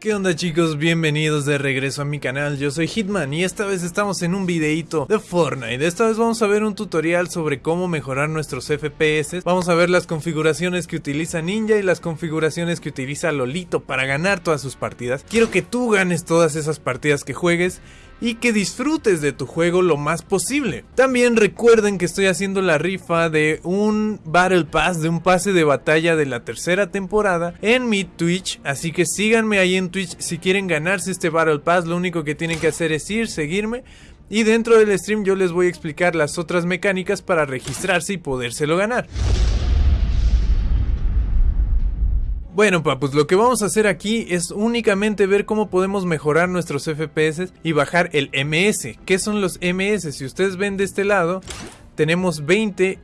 ¿Qué onda chicos? Bienvenidos de regreso a mi canal, yo soy Hitman y esta vez estamos en un videito de Fortnite. Esta vez vamos a ver un tutorial sobre cómo mejorar nuestros FPS Vamos a ver las configuraciones que utiliza Ninja y las configuraciones que utiliza Lolito para ganar todas sus partidas. Quiero que tú ganes todas esas partidas que juegues y que disfrutes de tu juego lo más posible. También recuerden que estoy haciendo la rifa de un Battle Pass, de un pase de batalla de la tercera temporada en mi Twitch, así que síganme ahí en Twitch si quieren ganarse este Battle Pass, lo único que tienen que hacer es ir, seguirme. Y dentro del stream yo les voy a explicar las otras mecánicas para registrarse y podérselo ganar. Bueno papus, lo que vamos a hacer aquí es únicamente ver cómo podemos mejorar nuestros FPS y bajar el MS. ¿Qué son los MS? Si ustedes ven de este lado, tenemos 20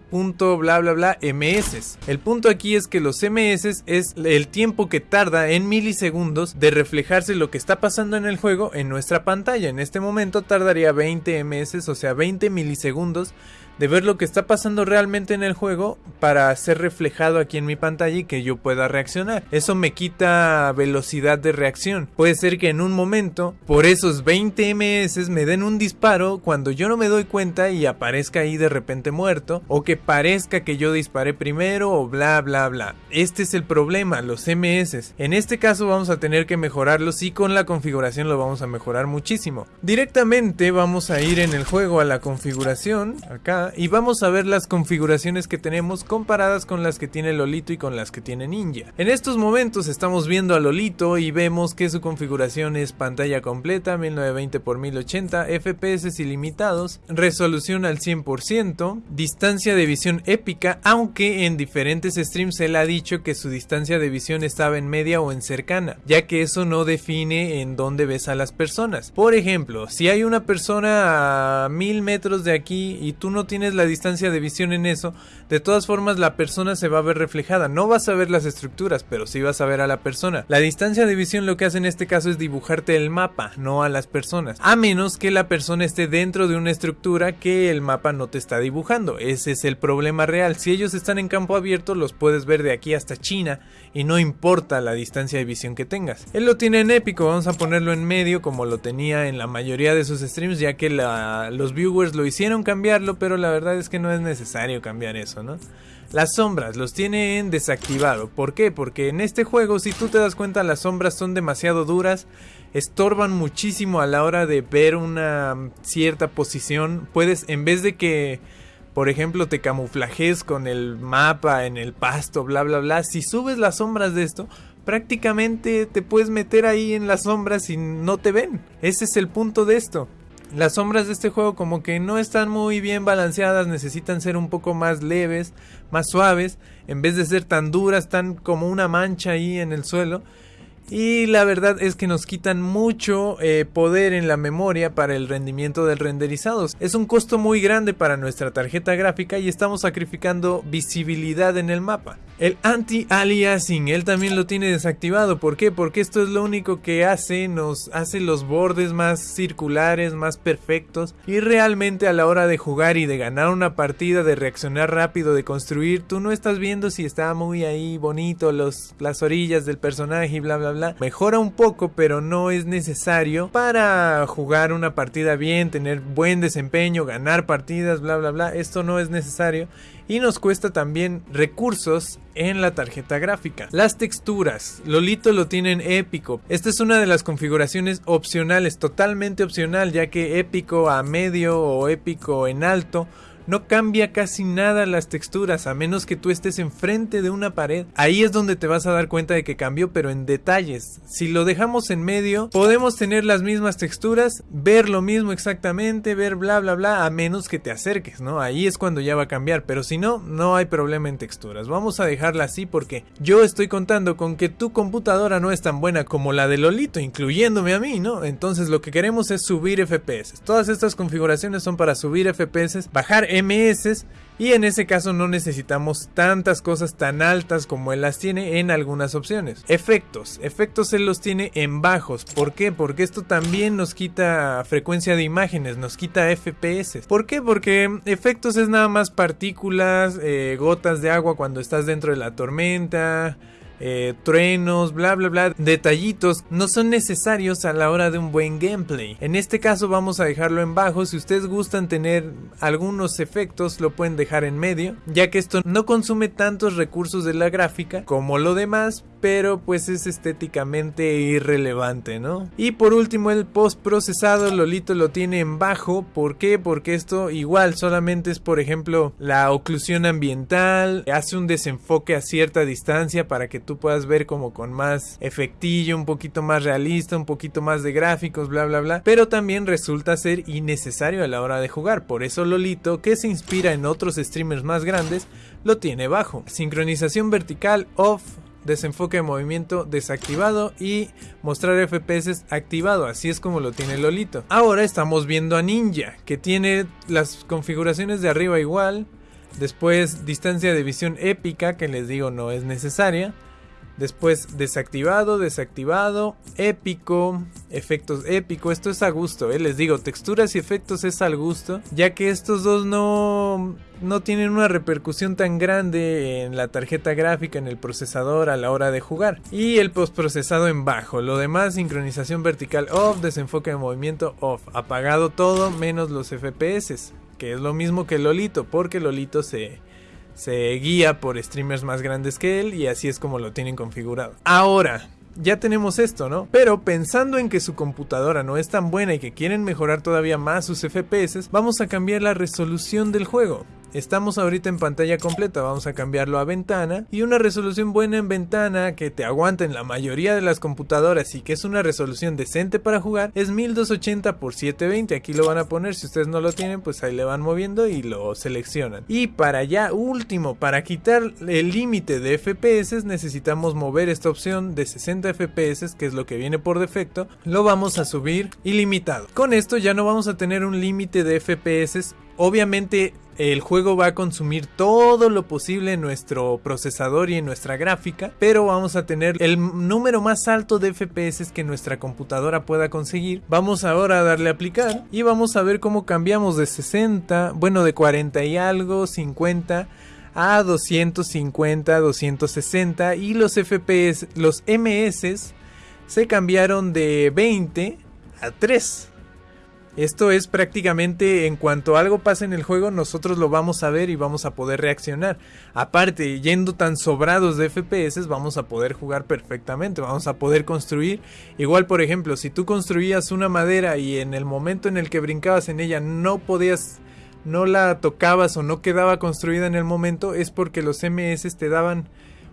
bla bla bla ms. El punto aquí es que los ms es el tiempo que tarda en milisegundos de reflejarse lo que está pasando en el juego en nuestra pantalla. En este momento tardaría 20 ms, o sea 20 milisegundos de ver lo que está pasando realmente en el juego para ser reflejado aquí en mi pantalla y que yo pueda reaccionar. Eso me quita velocidad de reacción. Puede ser que en un momento, por esos 20 ms, me den un disparo cuando yo no me doy cuenta y aparezca ahí de repente muerto, o que parezca que yo disparé primero, o bla bla bla. Este es el problema, los ms. En este caso vamos a tener que mejorarlos y con la configuración lo vamos a mejorar muchísimo. Directamente vamos a ir en el juego a la configuración, acá y vamos a ver las configuraciones que tenemos comparadas con las que tiene Lolito y con las que tiene Ninja. En estos momentos estamos viendo a Lolito y vemos que su configuración es pantalla completa 1920 x 1080, FPS ilimitados, resolución al 100%, distancia de visión épica, aunque en diferentes streams él ha dicho que su distancia de visión estaba en media o en cercana, ya que eso no define en dónde ves a las personas. Por ejemplo, si hay una persona a mil metros de aquí y tú no tienes tienes la distancia de visión en eso, de todas formas la persona se va a ver reflejada. No vas a ver las estructuras, pero sí vas a ver a la persona. La distancia de visión lo que hace en este caso es dibujarte el mapa, no a las personas. A menos que la persona esté dentro de una estructura que el mapa no te está dibujando. Ese es el problema real. Si ellos están en campo abierto, los puedes ver de aquí hasta China y no importa la distancia de visión que tengas. Él lo tiene en épico, vamos a ponerlo en medio como lo tenía en la mayoría de sus streams, ya que los viewers lo hicieron cambiarlo, pero la la verdad es que no es necesario cambiar eso, ¿no? Las sombras los tiene en desactivado. ¿Por qué? Porque en este juego, si tú te das cuenta, las sombras son demasiado duras, estorban muchísimo a la hora de ver una cierta posición. Puedes, en vez de que, por ejemplo, te camuflajes con el mapa en el pasto, bla, bla, bla, si subes las sombras de esto, prácticamente te puedes meter ahí en las sombras y no te ven. Ese es el punto de esto. Las sombras de este juego como que no están muy bien balanceadas, necesitan ser un poco más leves, más suaves, en vez de ser tan duras, están como una mancha ahí en el suelo. Y la verdad es que nos quitan mucho eh, poder en la memoria para el rendimiento del renderizado. Es un costo muy grande para nuestra tarjeta gráfica y estamos sacrificando visibilidad en el mapa. El anti-aliasing, él también lo tiene desactivado. ¿Por qué? Porque esto es lo único que hace, nos hace los bordes más circulares, más perfectos. Y realmente a la hora de jugar y de ganar una partida, de reaccionar rápido, de construir, tú no estás viendo si está muy ahí bonito los, las orillas del personaje y bla bla bla. Mejora un poco, pero no es necesario para jugar una partida bien, tener buen desempeño, ganar partidas, bla bla bla. Esto no es necesario y nos cuesta también recursos en la tarjeta gráfica. Las texturas, Lolito lo tiene en épico. Esta es una de las configuraciones opcionales, totalmente opcional, ya que épico a medio o épico en alto no cambia casi nada las texturas a menos que tú estés enfrente de una pared. Ahí es donde te vas a dar cuenta de que cambió, pero en detalles. Si lo dejamos en medio, podemos tener las mismas texturas, ver lo mismo exactamente, ver bla bla bla, a menos que te acerques, ¿no? Ahí es cuando ya va a cambiar, pero si no, no hay problema en texturas. Vamos a dejarla así porque yo estoy contando con que tu computadora no es tan buena como la de Lolito, incluyéndome a mí, ¿no? Entonces lo que queremos es subir FPS. Todas estas configuraciones son para subir FPS, bajar MS y en ese caso no necesitamos tantas cosas tan altas como él las tiene en algunas opciones. Efectos, efectos él los tiene en bajos. ¿Por qué? Porque esto también nos quita frecuencia de imágenes, nos quita FPS. ¿Por qué? Porque efectos es nada más partículas, eh, gotas de agua cuando estás dentro de la tormenta eh, truenos, bla bla bla, detallitos, no son necesarios a la hora de un buen gameplay. En este caso vamos a dejarlo en bajo, si ustedes gustan tener algunos efectos lo pueden dejar en medio, ya que esto no consume tantos recursos de la gráfica como lo demás, pero pues es estéticamente irrelevante, ¿no? Y por último el post procesado Lolito lo tiene en bajo, ¿por qué? Porque esto igual solamente es por ejemplo la oclusión ambiental, hace un desenfoque a cierta distancia para que tú puedas ver como con más efectillo, un poquito más realista, un poquito más de gráficos, bla bla bla, pero también resulta ser innecesario a la hora de jugar, por eso Lolito, que se inspira en otros streamers más grandes, lo tiene bajo. Sincronización vertical off, desenfoque de movimiento desactivado y mostrar FPS activado, así es como lo tiene Lolito. Ahora estamos viendo a Ninja, que tiene las configuraciones de arriba igual, después distancia de visión épica, que les digo no es necesaria, Después desactivado, desactivado, épico, efectos épico, esto es a gusto, ¿eh? les digo, texturas y efectos es al gusto, ya que estos dos no, no tienen una repercusión tan grande en la tarjeta gráfica, en el procesador a la hora de jugar. Y el postprocesado en bajo, lo demás sincronización vertical off, desenfoque de movimiento off, apagado todo menos los FPS, que es lo mismo que Lolito, porque Lolito se se guía por streamers más grandes que él y así es como lo tienen configurado. Ahora, ya tenemos esto, ¿no? Pero pensando en que su computadora no es tan buena y que quieren mejorar todavía más sus FPS, vamos a cambiar la resolución del juego. Estamos ahorita en pantalla completa, vamos a cambiarlo a ventana y una resolución buena en ventana que te aguanta en la mayoría de las computadoras y que es una resolución decente para jugar es 1280 x 720, aquí lo van a poner, si ustedes no lo tienen pues ahí le van moviendo y lo seleccionan. Y para ya último, para quitar el límite de FPS necesitamos mover esta opción de 60 FPS que es lo que viene por defecto, lo vamos a subir ilimitado. Con esto ya no vamos a tener un límite de FPS Obviamente el juego va a consumir todo lo posible en nuestro procesador y en nuestra gráfica, pero vamos a tener el número más alto de FPS que nuestra computadora pueda conseguir. Vamos ahora a darle a aplicar y vamos a ver cómo cambiamos de 60, bueno de 40 y algo, 50 a 250, 260 y los FPS, los MS se cambiaron de 20 a 3. Esto es prácticamente en cuanto algo pasa en el juego nosotros lo vamos a ver y vamos a poder reaccionar. Aparte, yendo tan sobrados de FPS vamos a poder jugar perfectamente, vamos a poder construir. Igual por ejemplo, si tú construías una madera y en el momento en el que brincabas en ella no podías, no la tocabas o no quedaba construida en el momento, es porque los MS te daban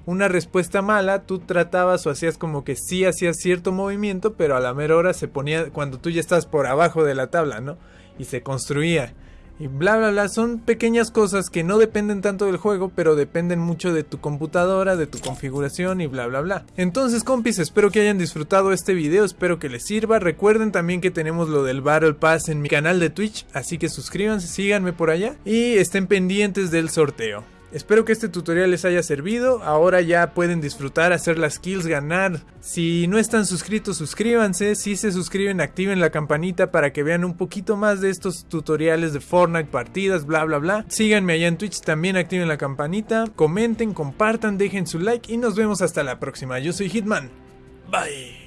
una respuesta mala, tú tratabas o hacías como que sí hacías cierto movimiento, pero a la mera hora se ponía cuando tú ya estás por abajo de la tabla, ¿no? Y se construía. Y bla bla bla, son pequeñas cosas que no dependen tanto del juego, pero dependen mucho de tu computadora, de tu configuración y bla bla bla. Entonces compis, espero que hayan disfrutado este video, espero que les sirva. Recuerden también que tenemos lo del Battle Pass en mi canal de Twitch, así que suscríbanse, síganme por allá y estén pendientes del sorteo. Espero que este tutorial les haya servido. Ahora ya pueden disfrutar, hacer las kills, ganar. Si no están suscritos, suscríbanse. Si se suscriben, activen la campanita para que vean un poquito más de estos tutoriales de Fortnite, partidas, bla bla bla. Síganme allá en Twitch, también activen la campanita. Comenten, compartan, dejen su like y nos vemos hasta la próxima. Yo soy Hitman. Bye.